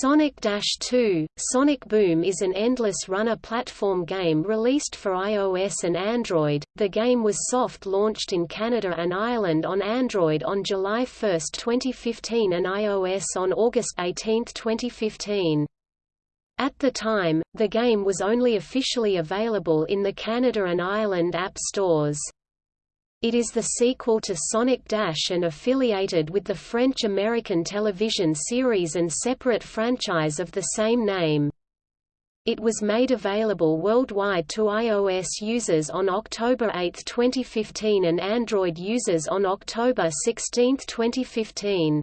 Sonic Dash 2 – Sonic Boom is an endless runner platform game released for iOS and Android. The game was soft-launched in Canada and Ireland on Android on July 1, 2015 and iOS on August 18, 2015. At the time, the game was only officially available in the Canada and Ireland app stores. It is the sequel to Sonic Dash and affiliated with the French-American television series and separate franchise of the same name. It was made available worldwide to iOS users on October 8, 2015 and Android users on October 16, 2015.